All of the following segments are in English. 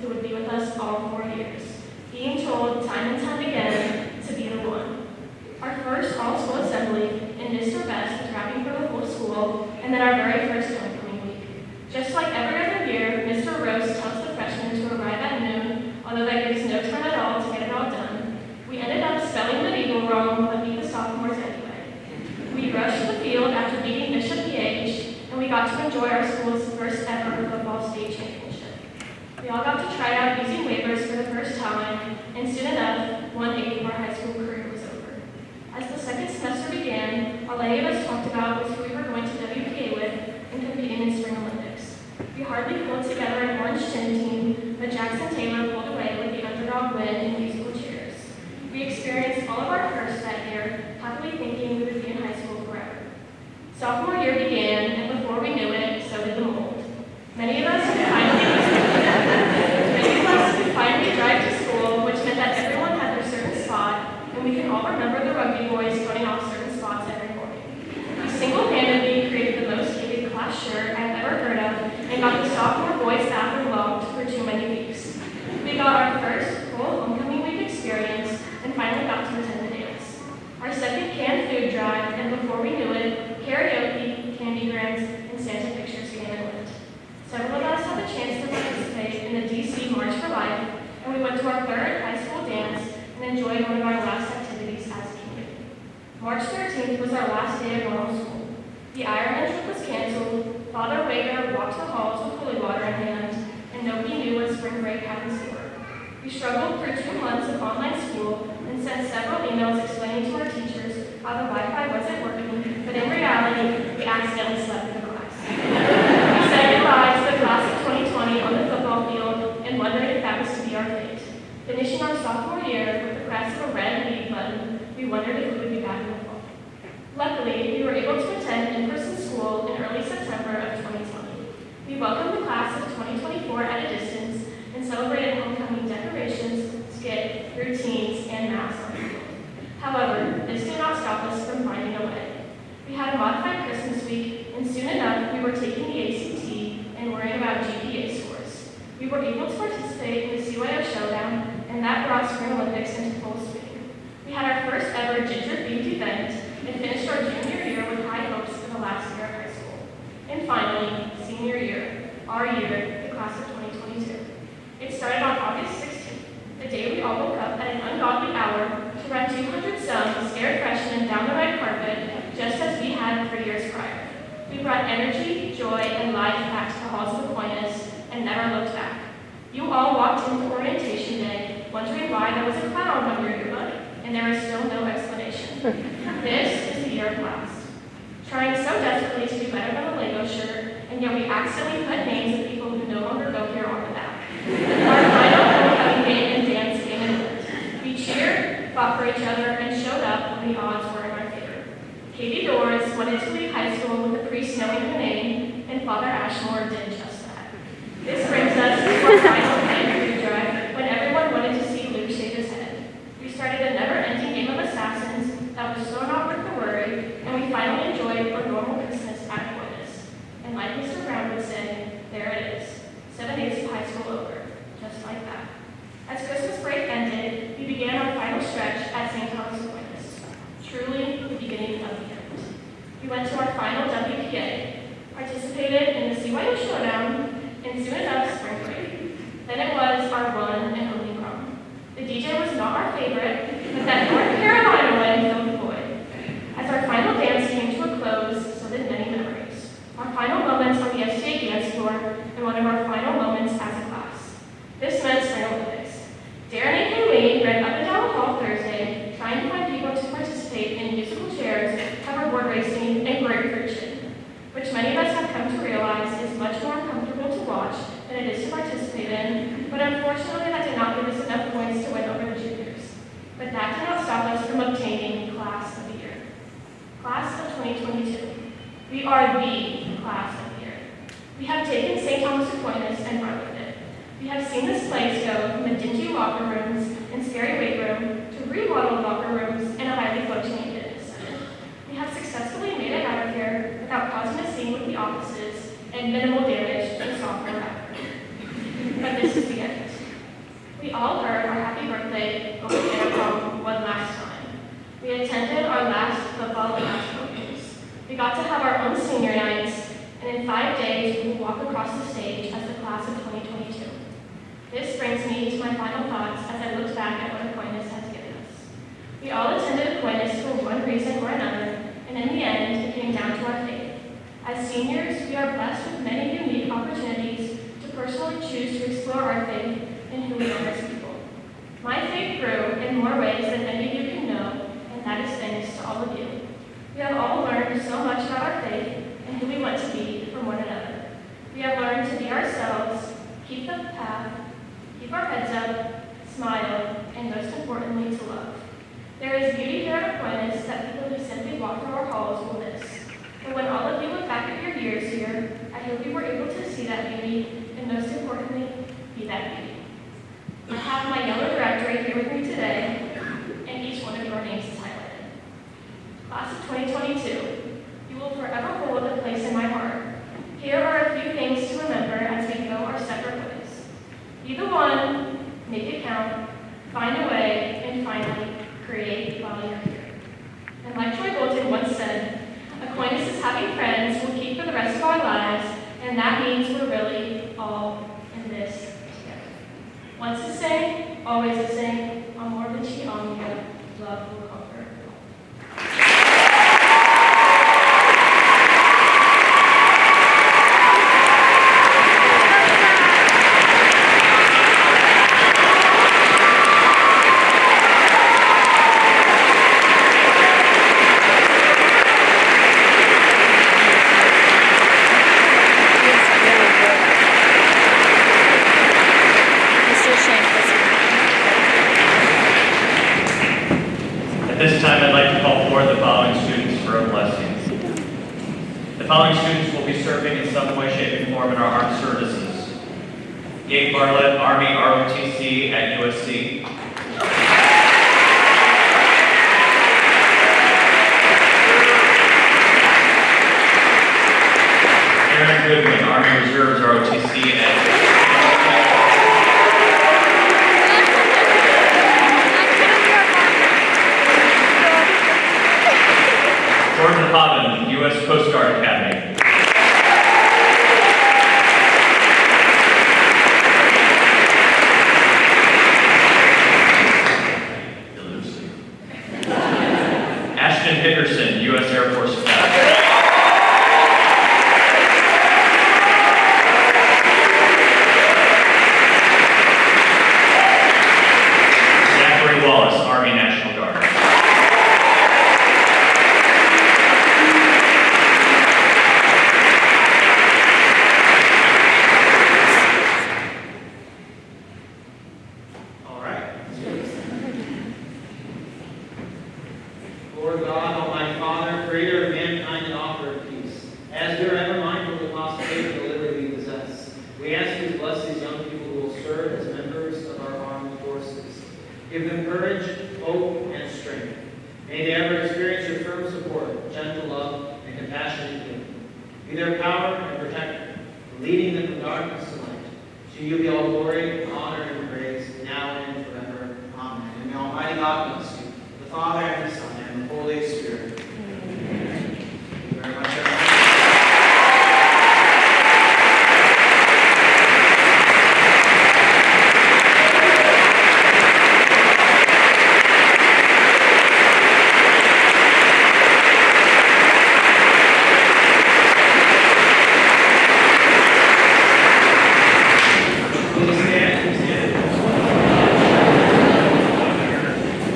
who would be with us all four years, being told time and time again to be the one. Our first all-school assembly, and Mr. Best was rapping for the whole school, and then our very first homecoming week. Just like every other year, Mr. Rose tells the freshmen to arrive at noon, although that gives no time at all to get it all done. We ended up spelling the eagle wrong, but beat the sophomores anyway. We rushed the field after beating Bishop PH, and we got to enjoy our school's first ever football state championship. We all got to try out using waivers for the first time, and soon enough, one eighth of our high school career was over. As the second semester began, all any of us talked about who we were going to WPA with and competing in Spring Olympics. We hardly pulled together an orange gym team, but Jackson Taylor pulled away with the underdog win in musical chairs. We experienced all of our firsts that year, happily thinking we would be in high school forever. Sophomore year began, and before we knew it, so did the mold. Many of us could finally, many of us could finally drive to school, which meant that everyone had their certain spot, and we can all remember the rugby boys going off certain spots every morning. We single-handedly created the most hated class shirt I've ever heard of, and got the sophomore boys bathroom locked for too many weeks. We got our first full homecoming week experience, and finally got to attend the dance. Our second canned food drive, and before we knew it, karaoke, candy grants, and Santa pictures came and went. Several of us had the chance to participate in the DC March for Life, and we went to our third high school dance and enjoyed one of our last activities as a community. March 13th was our last day of normal school. The Ironman trip was canceled, Father Wager walked the halls with holy water in hand, and nobody knew what spring break had in store. We struggled through two months of online school and sent several emails explaining to our teachers how the Wi-Fi wasn't working, but in reality, we accidentally slept in the class. we said goodbye to the class of 2020 on the football field and wondered if that was to be our fate. Finishing our sophomore year with the press of a red leave button, we wondered if we would be back in the fall. Luckily, we were able to attend in-person school in early September of 2020. We welcomed the class of 2024 at a distance and celebrated homecoming decorations, skit, routines, and mass on. However, this did not stop us from finding a way. We had a modified Christmas week, and soon enough, we were taking the ACT and worrying about GPA scores. We were able to participate in the CYO Showdown, and that brought Spring Olympics into full swing. We had our first ever ginger-themed event, and finished our junior year with high hopes for the last year of high school. And finally, senior year, our year, the class of 2022. It started on August 16th, the day we all woke up at an ungodly hour to run 200 some scared freshmen down the red carpet, just as we had for years prior. We brought energy, joy, and life back to the halls of Aquinas and never looked back. You all walked into orientation wondering why there was a cloud on your yearbook, and there is still no explanation. Hmm. This is the year of last. Trying so desperately to do better than a Lego shirt, and yet we accidentally put names of people who no longer go here on the back. Our final homecoming game and dance came and. We cheered, fought for each other, and showed up when the odds were in our favor. Katie Doris wanted to leave high school with a priest knowing her name, and Father Ashmore did just that. This brings us to our final game food drive, when everyone wanted to see Luke shake his head. We started a never-ending game of assassins that was so not worth the worry, and we finally enjoyed our normal Christmas at Aquinas. And like Mr. Brown would say, there it is, seven days of high school over, just like that. As Christmas break ended, we began our final stretch at St. Thomas Aquinas, truly the beginning of the end. We went to our final WPA, participated in the CYO Showdown, and soon enough, spring break. Then it was our one and only prom. The DJ was not our favorite, but that North Carolina win filled the void. As our final dance came to a close, so did many memories. Our final moments on the STA dance floor, and one of our final moments as a class. This meant Spring Olympics. Darren and Kayleen ran up and down the hall Thursday, trying to find people to participate in musical chairs, hoverboard racing, and grapefruit chin, which many of us have come to realize is much more uncomfortable to watch than it is to participate in, but unfortunately that did not give us enough points to win over the juniors. But that did not stop us from obtaining Class of the Year. Class of 2022. We are the class of the year. We have taken St. Thomas Aquinas and run with it. We have seen this place go from the dingy locker rooms and scary weight room to remodeled locker rooms and a highly functioning fitness center. We have successfully made it out of here without causing a scene with the offices and minimal damage to the software hardware. But this is the end. We all heard our happy birthday over the intercom one last time. We attended our last football national games. We got to have our own senior nights, and in five days we will walk across the stage as the class of 2022. This brings me to my final thoughts as I look back at what Aquinas has given us. We all attended Aquinas for one reason or another, and in the end, it came down to our faith. As seniors, we are blessed with many unique opportunities to personally choose to explore our faith and who we are as people. My faith grew in more ways than any of you can know, and that is thanks to all of you. We have all learned so much about our faith and who we want to be from one another. We have learned to be ourselves, keep the path, keep our heads up, smile, and most importantly, to love. There is beauty here at Aquinas that people who simply walk through our halls will miss. But when all of you look back at your years here, I hope you were able to see that beauty, and most importantly, be that beauty. I have my yellow directory here with me today, and each one of your names is highlighted. Class of 2022, you will forever hold a place in my heart. Here are a few things to remember as we go our separate ways. Be the one, make it count, find a way, and finally, create while you're here. And like Troy Bolton once said, Aquinas is having friends we'll keep for the rest of our lives, and that means we're really all in this together. Once the same, always the same, amor vici omnia, love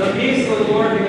The peace of the Lord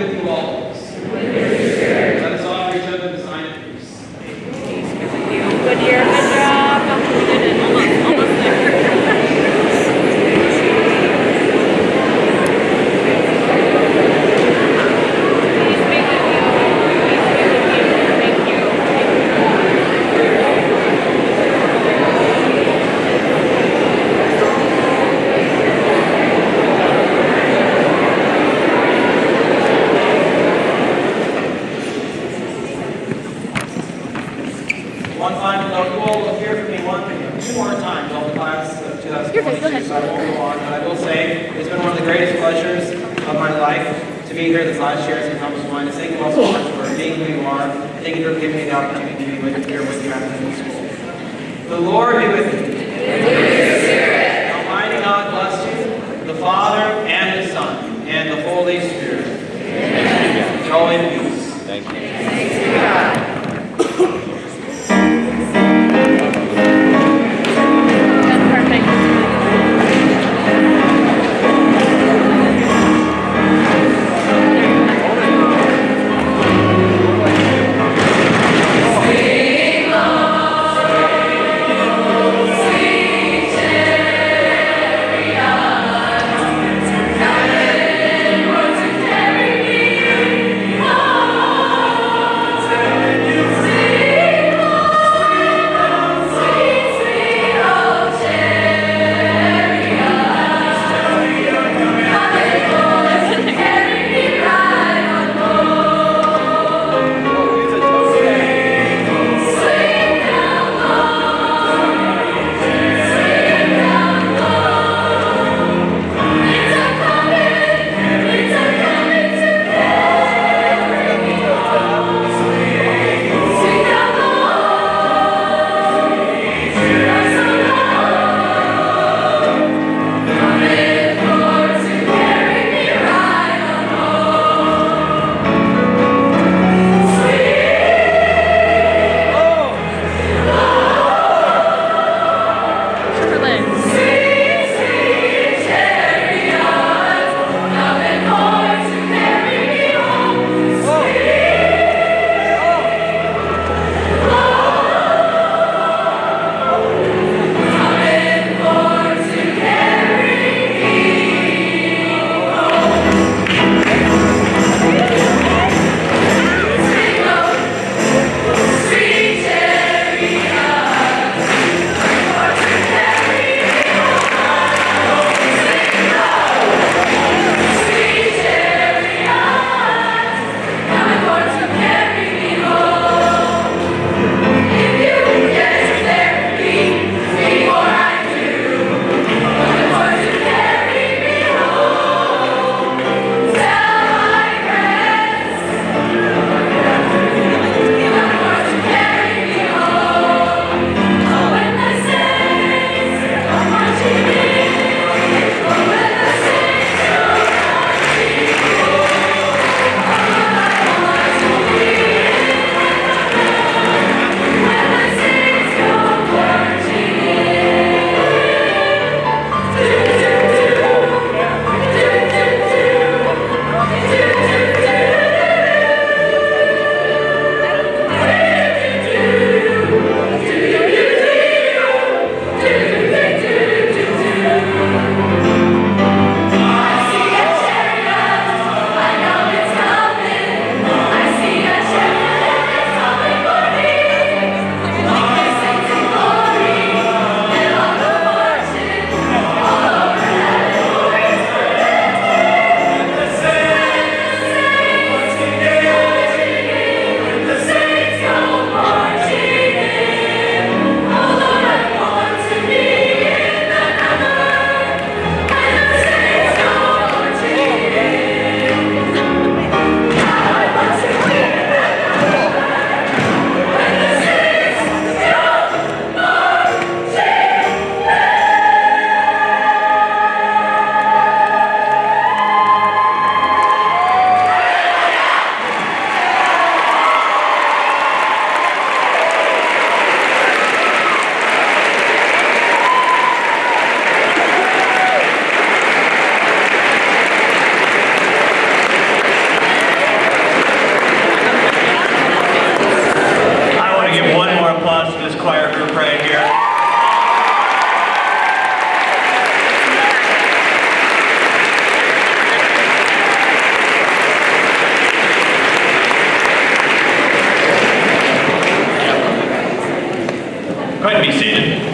ahead be seated.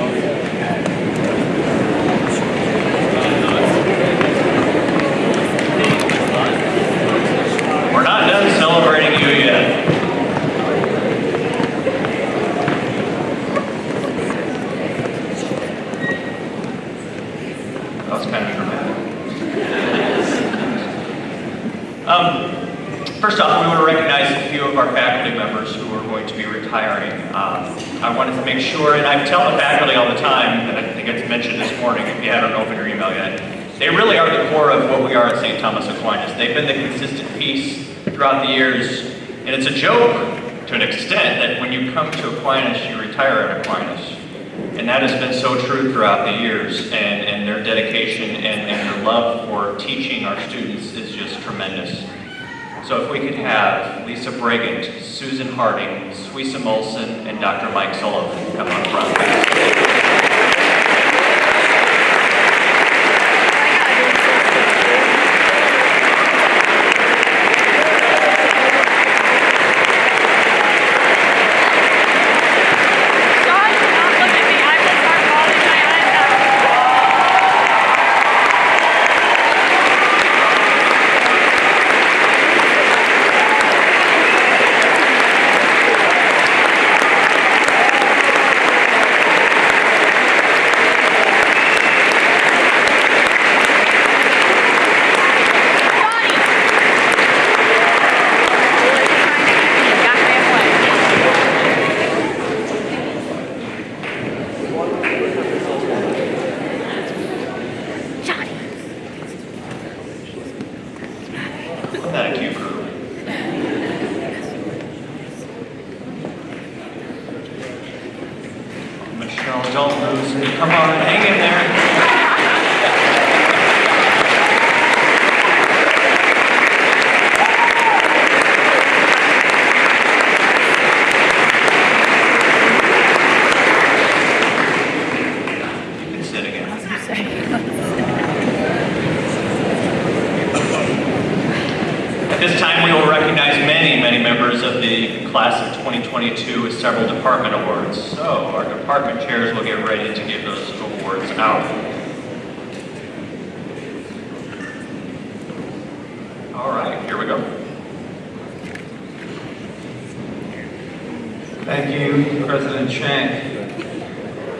Throughout the years, and, and their dedication and, and their love for teaching our students is just tremendous. So if we could have Lisa Brigant, Susan Harding, Suisa Molson, and Dr. Mike Sullivan come up front. Sean, do not look at me. I will start bawling my eyes out. Johnny! Got halfway. Isn't that a cute group? Michelle, don't lose me. Come on, hang in there. You can sit again. At this time, we will recognize many, many members of the class of 2022 with several department awards. So our department chairs will get ready to give those awards out. All right, here we go. Thank you, President Shank.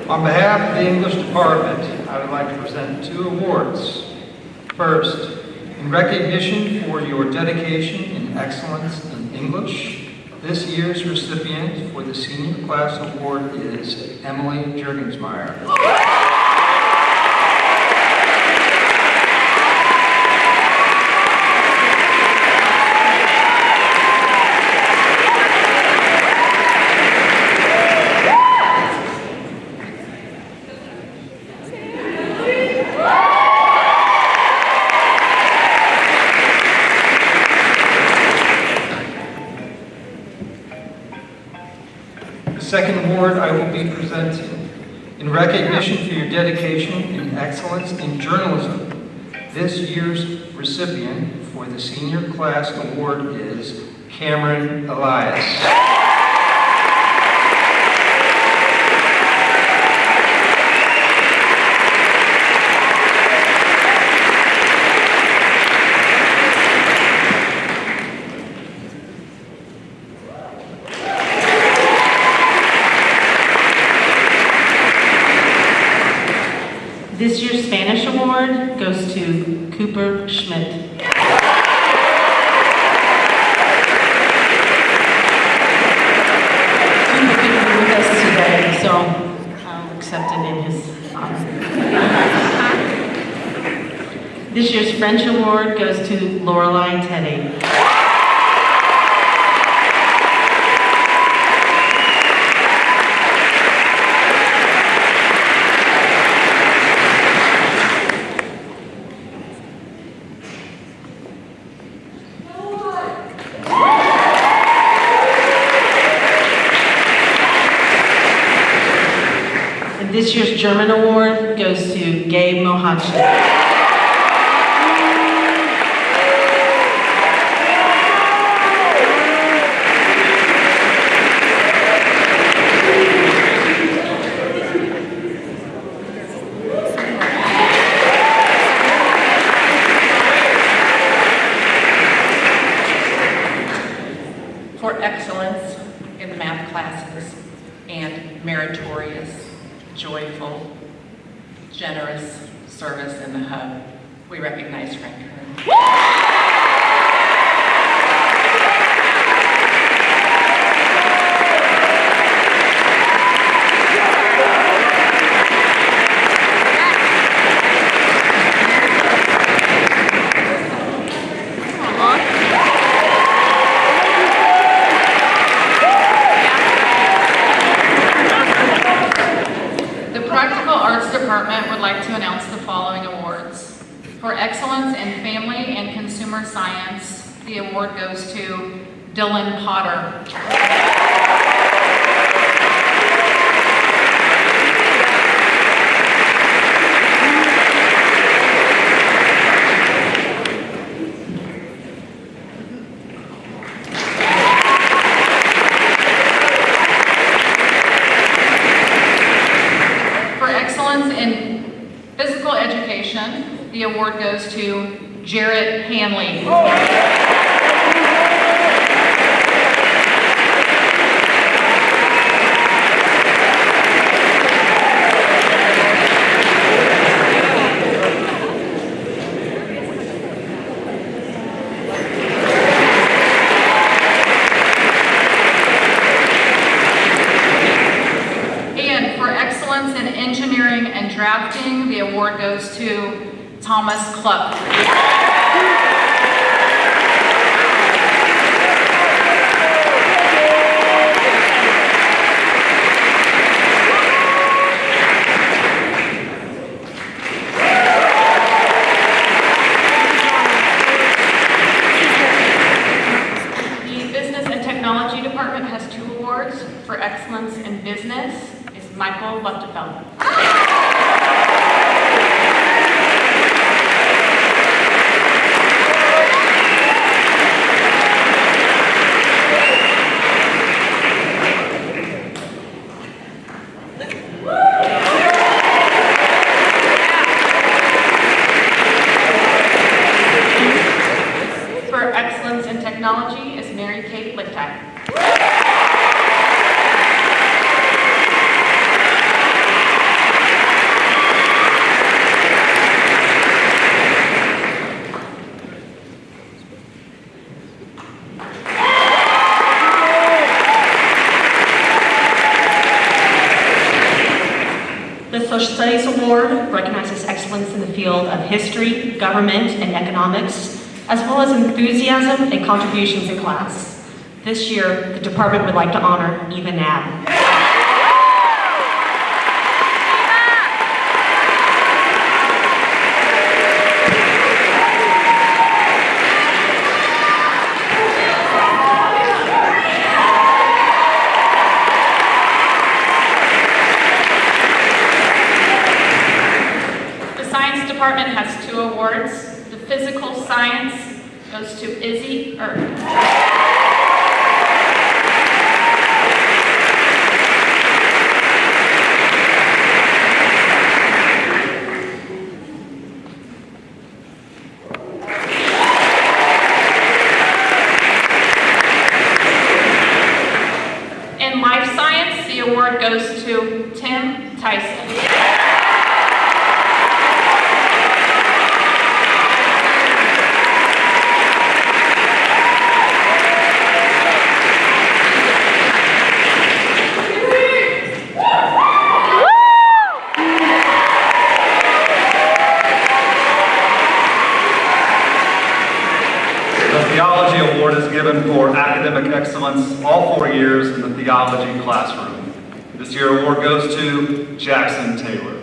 On behalf of the English Department, I would like to present two awards. First, in recognition for your dedication and excellence in English, this year's recipient for the Senior Class Award is Emily Jurgensmeyer. The second award I will be presenting in recognition for your dedication and excellence in journalism. This year's recipient for the Senior Class Award is Cameron Elias. This year's Spanish award goes to Cooper Schmidt. Cooper couldn't be with us today, so I'll accept it in his honor. This year's French award goes to Lorelei Teddy. And this year's German award goes to Gabe Mohanchik. for excellence in the math classes and meritorious, joyful, generous service in the hub. We recognize Frank Kern. to Thomas Cluck. Social Studies Award recognizes excellence in the field of history, government, and economics, as well as enthusiasm and contributions in class. This year, the department would like to honor Eva Nab. classroom. This year award goes to Jackson Taylor.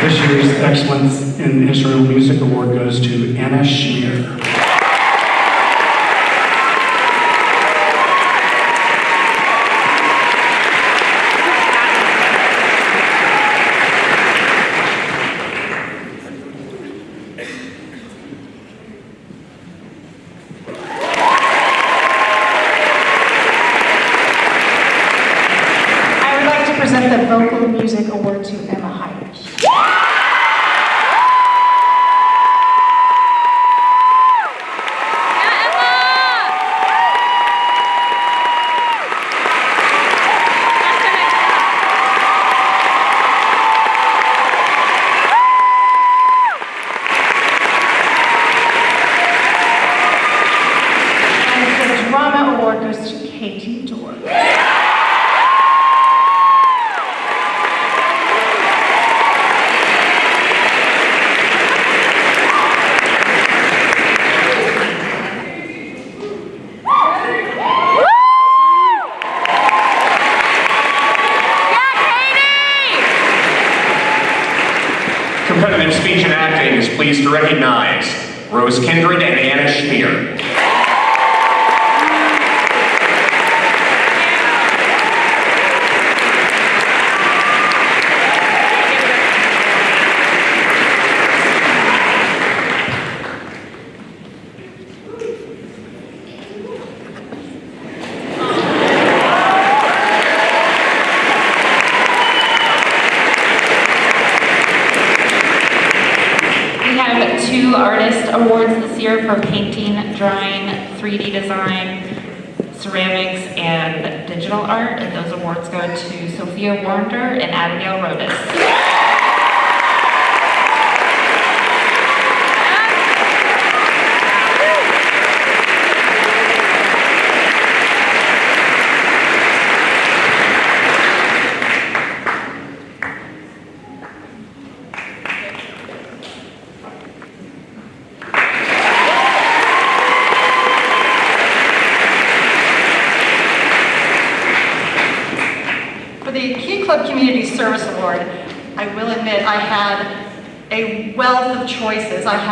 This year's Excellence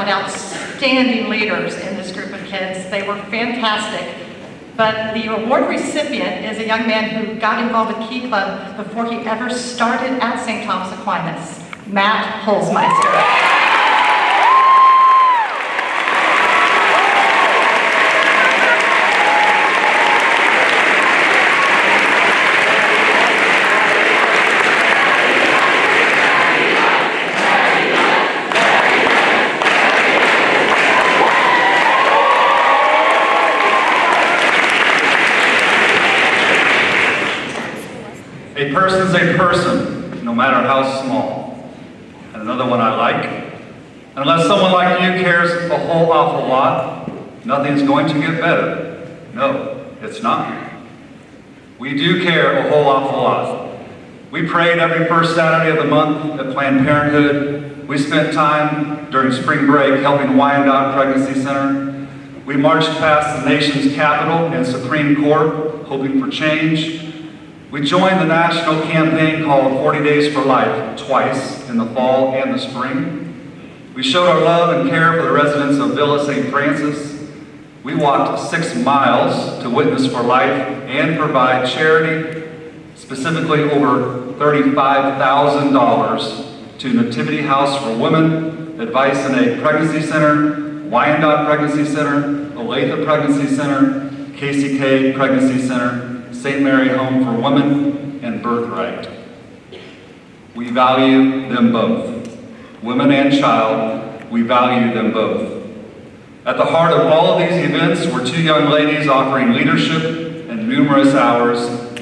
outstanding leaders in this group of kids. They were fantastic. But the award recipient is a young man who got involved with Key Club before he ever started at St. Thomas Aquinas, Matt Holzmeister. A person's a person, no matter how small. And another one I like. Unless someone like you cares a whole awful lot, nothing's going to get better. No, it's not. We do care a whole awful lot. We prayed every first Saturday of the month at Planned Parenthood. We spent time during spring break helping Wyandotte Pregnancy Center. We marched past the nation's capital and Supreme Court, hoping for change. We joined the national campaign called 40 Days for Life twice in the fall and the spring. We showed our love and care for the residents of Villa St. Francis. We walked six miles to Witness for Life and provide charity, specifically over $35,000 to Nativity House for Women, Advice and Aid Pregnancy Center, Wyandotte Pregnancy Center, Olathe Pregnancy Center, KCK Pregnancy Center, St. Mary Home for Women, and Birthright. We value them both. Women and child, we value them both. At the heart of all of these events were two young ladies offering leadership and numerous hours,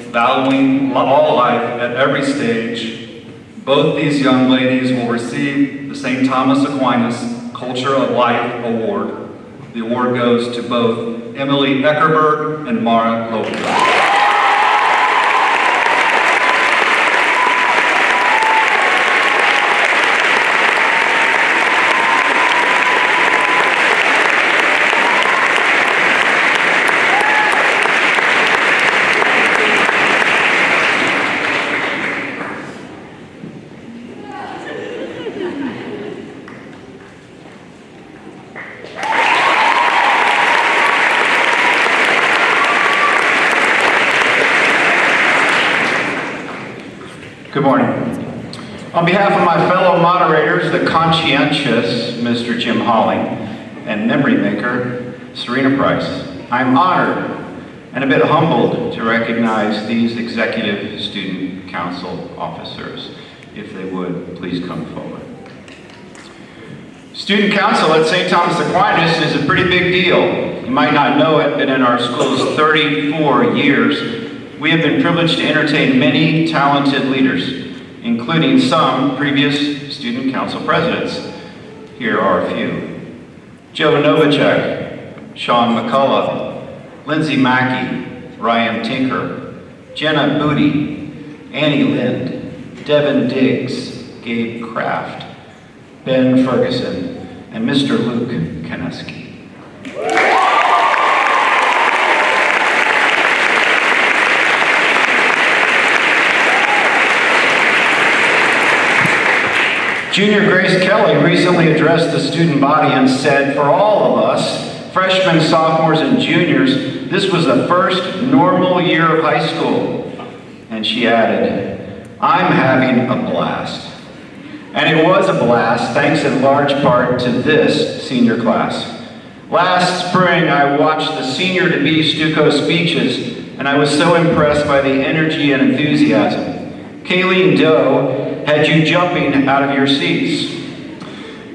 valuing all life at every stage. Both these young ladies will receive the St. Thomas Aquinas Culture of Life Award. The award goes to both Emily Eckerberg and Mara Lopez. Good morning. On behalf of my fellow moderators, the conscientious Mr. Jim Holling and memory maker Serena Price, I'm honored and a bit humbled to recognize these executive student council officers. If they would, please come forward. Student council at St. Thomas Aquinas is a pretty big deal. You might not know it, but in our school's 34 years, we have been privileged to entertain many talented leaders, including some previous student council presidents. Here are a few. Joe Novacek, Sean McCullough, Lindsay Mackey, Ryan Tinker, Jenna Booty, Annie Lind, Devin Diggs, Gabe Kraft, Ben Ferguson, and Mr. Luke Kaneski. Junior Grace Kelly recently addressed the student body and said, for all of us, freshmen, sophomores, and juniors, this was the first normal year of high school. And she added, I'm having a blast. And it was a blast, thanks in large part to this senior class. Last spring, I watched the senior-to-be Stuco speeches, and I was so impressed by the energy and enthusiasm. Kayleen Doe had you jumping out of your seats.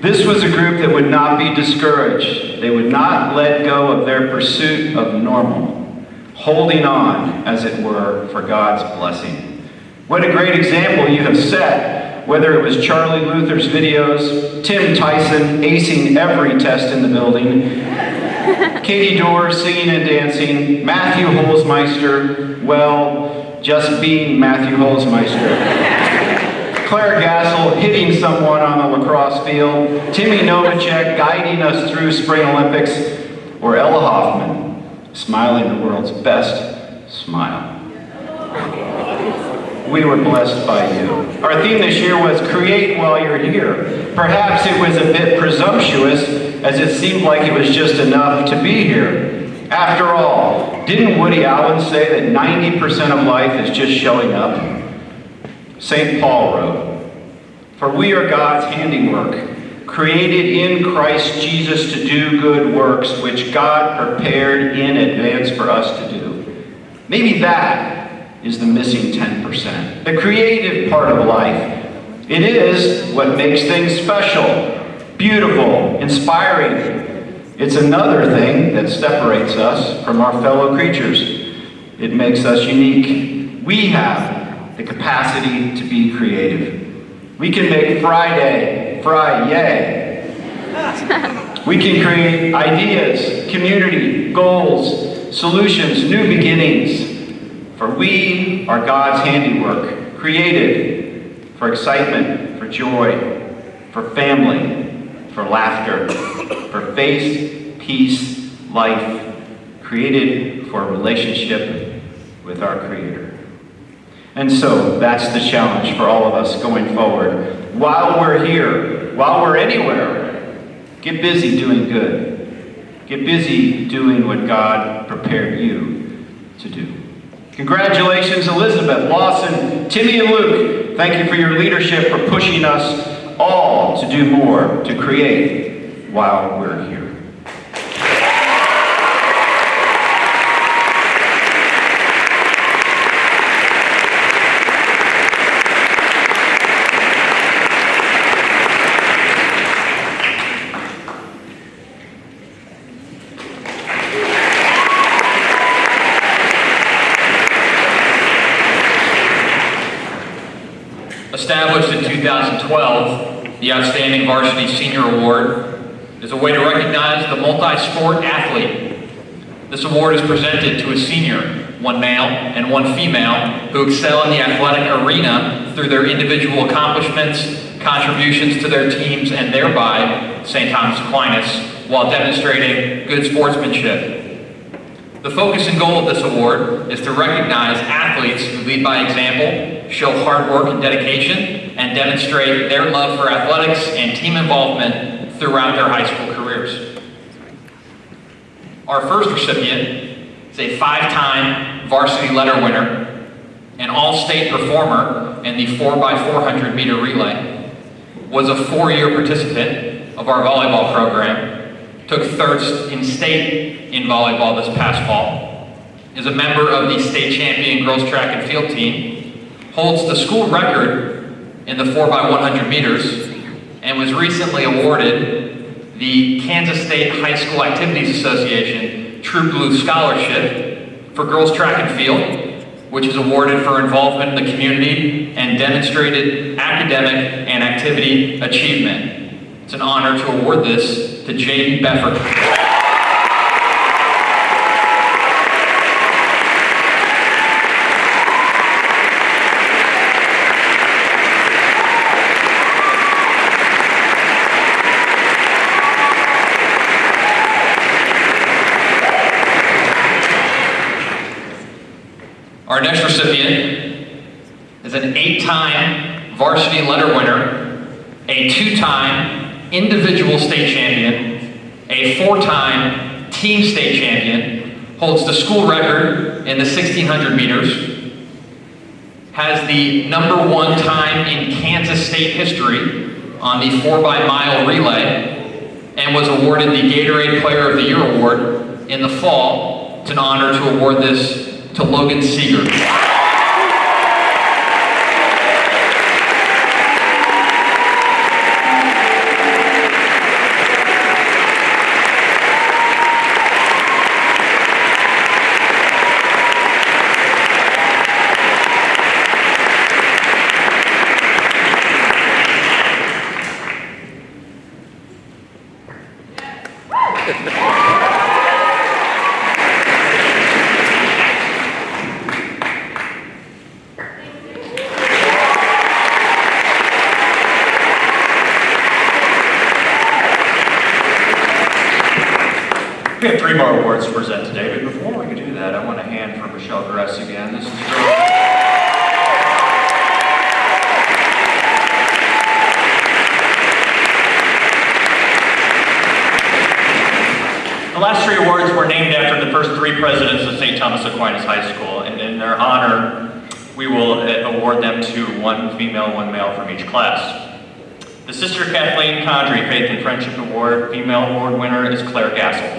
This was a group that would not be discouraged. They would not let go of their pursuit of normal, holding on, as it were, for God's blessing. What a great example you have set, whether it was Charlie Luther's videos, Tim Tyson acing every test in the building, Katie Dorr singing and dancing, Matthew Holzmeister, well, just being Matthew Holzmeister. Claire Gassel hitting someone on the lacrosse field, Timmy Novacek guiding us through Spring Olympics, or Ella Hoffman smiling the world's best smile. We were blessed by you. Our theme this year was Create While You're Here. Perhaps it was a bit presumptuous, as it seemed like it was just enough to be here. After all, didn't Woody Allen say that 90% of life is just showing up? St. Paul wrote, For we are God's handiwork, created in Christ Jesus to do good works, which God prepared in advance for us to do. Maybe that is the missing 10%, the creative part of life. It is what makes things special, beautiful, inspiring. It's another thing that separates us from our fellow creatures. It makes us unique. We have the capacity to be creative. We can make Friday, Friday. we can create ideas, community, goals, solutions, new beginnings. For we are God's handiwork, created for excitement, for joy, for family, for laughter, for faith, peace, life, created for a relationship with our Creator. And so that's the challenge for all of us going forward. While we're here, while we're anywhere, get busy doing good. Get busy doing what God prepared you to do. Congratulations, Elizabeth, Lawson, Timmy, and Luke. Thank you for your leadership, for pushing us all to do more, to create while we're here. Established in 2012, the Outstanding Varsity Senior Award is a way to recognize the multi-sport athlete. This award is presented to a senior, one male and one female, who excel in the athletic arena through their individual accomplishments, contributions to their teams, and thereby St. Thomas Aquinas, while demonstrating good sportsmanship. The focus and goal of this award is to recognize athletes who lead by example, show hard work and dedication, and demonstrate their love for athletics and team involvement throughout their high school careers. Our first recipient is a five-time varsity letter winner, an all-state performer in the 4x400 meter relay, was a four-year participant of our volleyball program, took third in state in volleyball this past fall, is a member of the state champion girls track and field team, holds the school record in the 4x100 meters, and was recently awarded the Kansas State High School Activities Association True Blue Scholarship for girls track and field, which is awarded for involvement in the community and demonstrated academic and activity achievement. It's an honor to award this to Jaden Befford. Our next recipient is an letter winner, a two-time individual state champion, a four-time team state champion, holds the school record in the 1600 meters, has the number one time in Kansas state history on the 4 by mile relay, and was awarded the Gatorade Player of the Year award in the fall. It's an honor to award this to Logan Seeger. Three more awards to present today, but before we do that, I want to hand for Michelle Gress again. This is her. The last three awards were named after the first three presidents of St. Thomas Aquinas High School, and in their honor, we will award them to one female, one male from each class. The Sister Kathleen Condrey Faith and Friendship Award female award winner is Claire Gassel.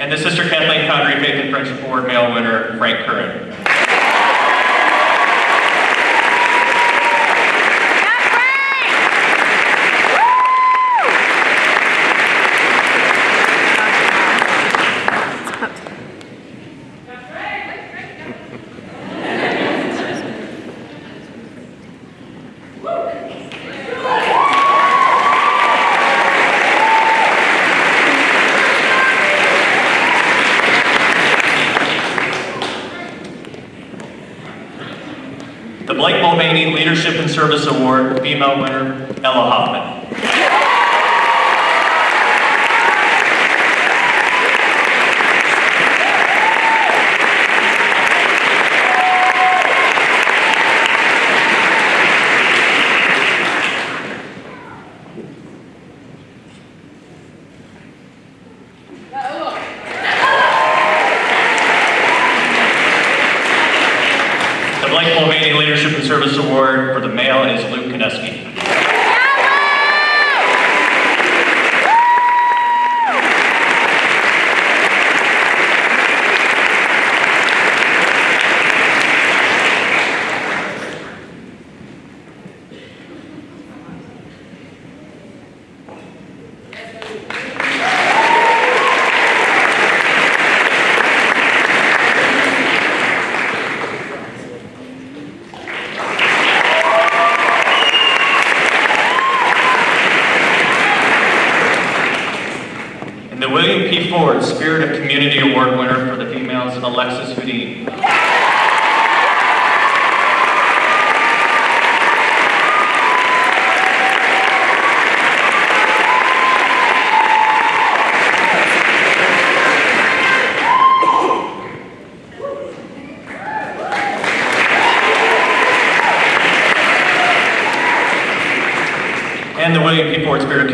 And the Sister Kathleen Condrey Faith and Friendship Award male winner, Frank Curran. The Blake Mulvaney Leadership and Service Award female winner, Ella Hoffman. The Blake Mulvaney Leadership and Service Award for the male is Luke Kineski. And the William P. Ford Spirit of Community Award winner for the females, Alexis Houdin. And the